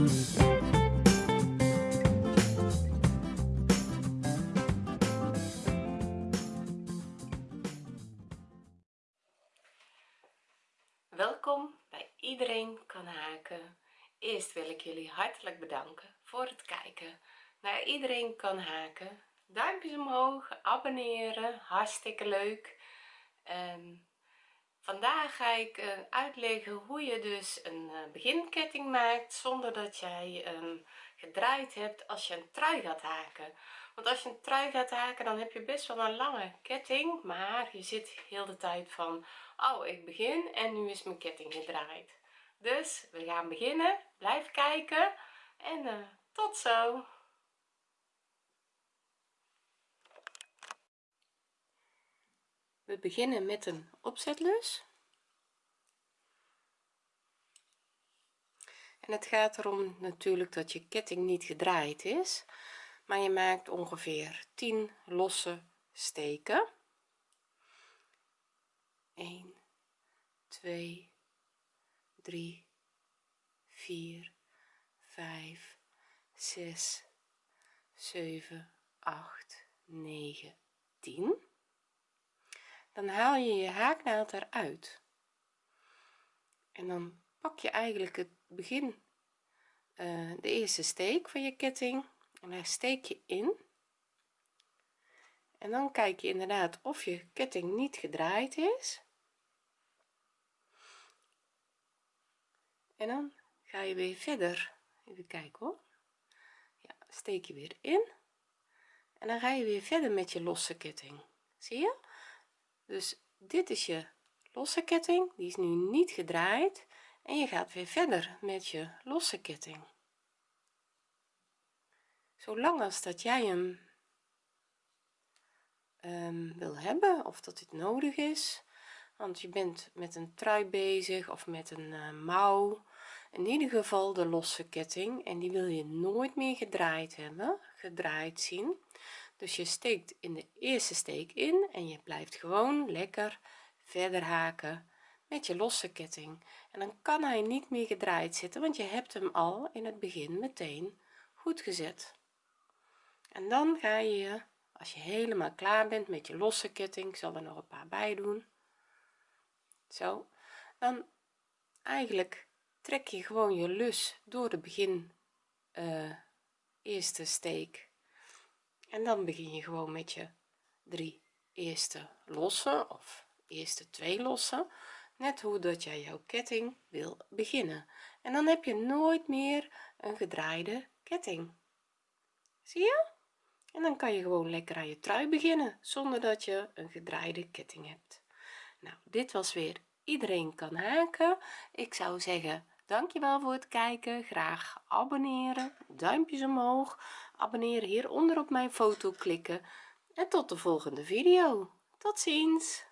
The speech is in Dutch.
Welkom bij Iedereen kan haken. Eerst wil ik jullie hartelijk bedanken voor het kijken naar Iedereen kan haken. Duimpjes omhoog, abonneren, hartstikke leuk. Ehm, vandaag ga ik uh, uitleggen hoe je dus een uh, beginketting maakt zonder dat jij um, gedraaid hebt als je een trui gaat haken. Want als je een trui gaat haken dan heb je best wel een lange ketting maar je zit heel de tijd van oh ik begin en nu is mijn ketting gedraaid. Dus we gaan beginnen blijf kijken en uh, tot zo. We beginnen met een opzetlus. En het gaat erom natuurlijk dat je ketting niet gedraaid is maar je maakt ongeveer 10 losse steken. 1 2 3 4 5 6 7 8 9 10 dan haal je je haaknaald eruit. En dan pak je eigenlijk het begin uh, de eerste steek van je ketting. En daar steek je in. En dan kijk je inderdaad of je ketting niet gedraaid is. En dan ga je weer verder. Even kijken hoor. Ja, steek je weer in. En dan ga je weer verder met je losse ketting. Zie je dus dit is je losse ketting die is nu niet gedraaid. En je gaat weer verder met je losse ketting. Zolang als dat jij hem um, wil hebben of dat dit nodig is. Want je bent met een trui bezig of met een uh, mouw. In ieder geval de losse ketting. En die wil je nooit meer gedraaid hebben gedraaid zien dus je steekt in de eerste steek in en je blijft gewoon lekker verder haken met je losse ketting. En dan kan hij niet meer gedraaid zitten want je hebt hem al in het begin meteen goed gezet. En dan ga je als je helemaal klaar bent met je losse ketting ik zal er nog een paar bij doen. Zo. Dan eigenlijk trek je gewoon je lus door de begin uh, eerste steek en dan begin je gewoon met je drie eerste losse of eerste twee losse net hoe dat jij jouw ketting wil beginnen. En dan heb je nooit meer een gedraaide ketting. Zie je? En dan kan je gewoon lekker aan je trui beginnen zonder dat je een gedraaide ketting hebt. Nou dit was weer iedereen kan haken. Ik zou zeggen dankjewel voor het kijken. Graag abonneren. Duimpjes omhoog. Abonneren hieronder op mijn foto klikken. En tot de volgende video. Tot ziens